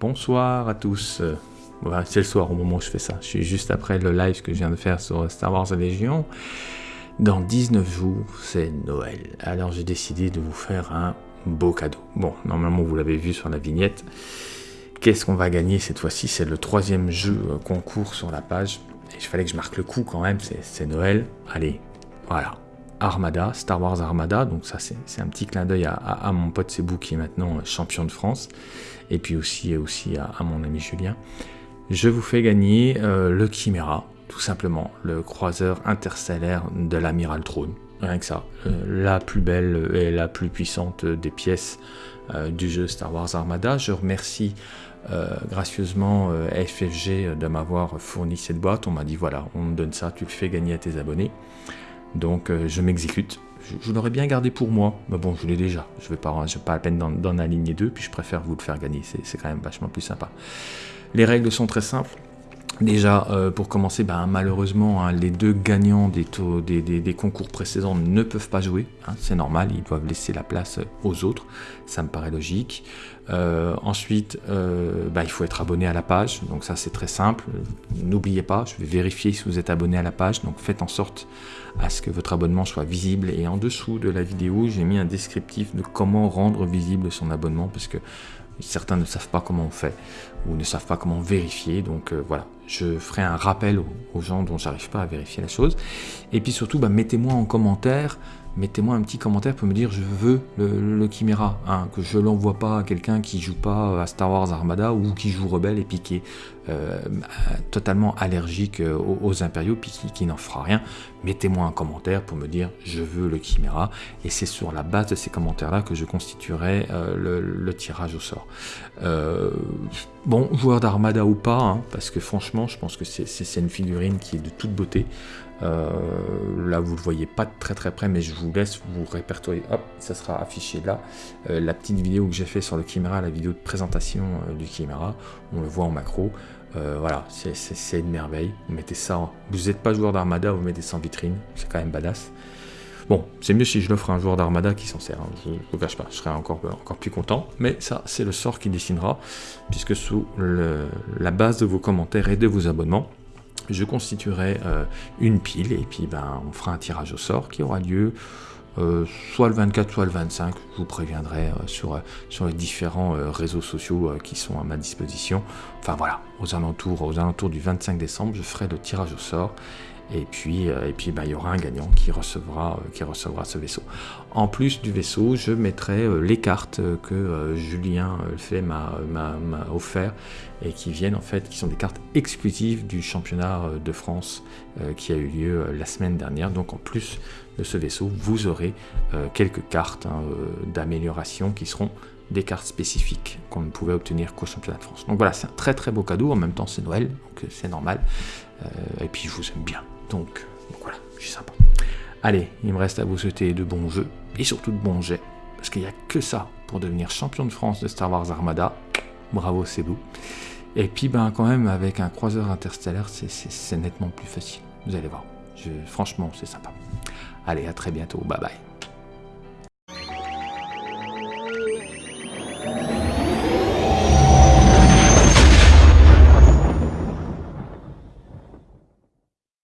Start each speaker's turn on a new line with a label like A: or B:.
A: Bonsoir à tous. Euh, c'est le soir au moment où je fais ça. Je suis juste après le live que je viens de faire sur Star Wars Légion. Dans 19 jours, c'est Noël. Alors j'ai décidé de vous faire un beau cadeau. Bon, normalement vous l'avez vu sur la vignette. Qu'est-ce qu'on va gagner cette fois-ci? C'est le troisième jeu euh, concours sur la page. Et il fallait que je marque le coup quand même, c'est Noël. Allez, voilà. Armada, Star Wars Armada, donc ça c'est un petit clin d'œil à, mon pote Sebou qui est maintenant champion de France, et puis aussi, aussi à, mon ami Julien. Je vous fais gagner euh, le Chimera, tout simplement, le croiseur interstellaire de l'Amiral Throne, rien que ça, euh, la plus belle et la plus puissante des pièces euh, du jeu Star Wars Armada. Je remercie gracieusement FFG de m'avoir fourni cette boîte, on m'a dit voilà, on te donne ça, tu le fais gagner à tes abonnés. Donc euh, je m'exécute. Je, l'aurais bien gardé pour moi, mais bon, je l'ai déjà. Je vais pas, pas la peine d'en aligner deux, puis je préfère vous le faire gagner. C'est quand même vachement plus sympa. Les règles sont très simples. Déjà, euh, pour commencer, ben, malheureusement, hein, les deux gagnants des, concours précédents ne peuvent pas jouer. Hein, c'est normal, ils doivent laisser la place aux autres. Ça me paraît logique. Euh, ensuite, euh, ben, il faut être abonné à la page. Donc ça, c'est très simple. N'oubliez pas, je vais vérifier si vous êtes abonné à la page. Donc faites en sorte à ce que votre abonnement soit visible. Et en dessous de la vidéo, j'ai mis un descriptif de comment rendre visible son abonnement. Parce que certains ne savent pas comment on fait ou ne savent pas comment vérifier. Donc voilà, je ferai un rappel aux, gens dont j'arrive pas à vérifier la chose. Et puis surtout, bah, mettez-moi en commentaire mettez-moi un petit commentaire pour me dire je veux le, le Chimera, hein, que je l'envoie pas à quelqu'un qui joue pas à Star Wars Armada ou qui joue Rebelle et puis qui est euh, totalement allergique euh, aux, impériaux puis qui, n'en fera rien. Mettez-moi un commentaire pour me dire je veux le Chimera et c'est sur la base de ces commentaires là que je constituerai euh, le, tirage au sort. bon, joueur d'Armada ou pas, hein, parce que franchement je pense que c'est une figurine qui est de toute beauté. Euh, là, vous ne le voyez pas très très près, mais je vous laisse vous répertorier. Hop, ça sera affiché là. Euh, la petite vidéo que j'ai fait sur le Chimera, la vidéo de présentation euh, du Chimera, on le voit en macro. voilà, c'est une merveille. Vous mettez ça, vous n'êtes pas joueur d'Armada, vous mettez ça en vitrine, c'est quand même badass. Bon, c'est mieux si je l'offre à un joueur d'Armada qui s'en sert, hein. je ne vous cache pas, je serais encore, encore plus content. Mais ça, c'est le sort qui dessinera, puisque sous la base de vos commentaires et de vos abonnements, je constituerai euh, une pile et puis ben, on fera un tirage au sort qui aura lieu euh, soit le 24, soit le 25. Je vous préviendrai euh, sur, les différents réseaux sociaux qui sont à ma disposition. Enfin voilà, aux alentours du 25 décembre, je ferai le tirage au sort et puis, euh, et puis bah, il y aura un gagnant qui recevra, euh, qui recevra ce vaisseau. En plus du vaisseau, je mettrai euh, les cartes que Julien fait m'a offert et qui viennent en fait, qui sont des cartes exclusives du championnat de France qui a eu lieu la semaine dernière. Donc en plus de ce vaisseau, vous aurez quelques cartes hein, d'amélioration qui seront des cartes spécifiques qu'on ne pouvait obtenir qu'au championnat de France. Donc voilà, c'est un très très beau cadeau, en même temps c'est Noël, donc c'est normal. et puis je vous aime bien. Donc, voilà, je suis sympa. Allez, il me reste à vous souhaiter de bons jeux et surtout de bons jets, parce qu'il n'y a que ça pour devenir champion de France de Star Wars Armada. Bravo, c'est beau. Et puis, ben, quand même, avec un croiseur interstellaire, c'est nettement plus facile. Vous allez voir. franchement, c'est sympa. Allez, à très bientôt. Bye bye.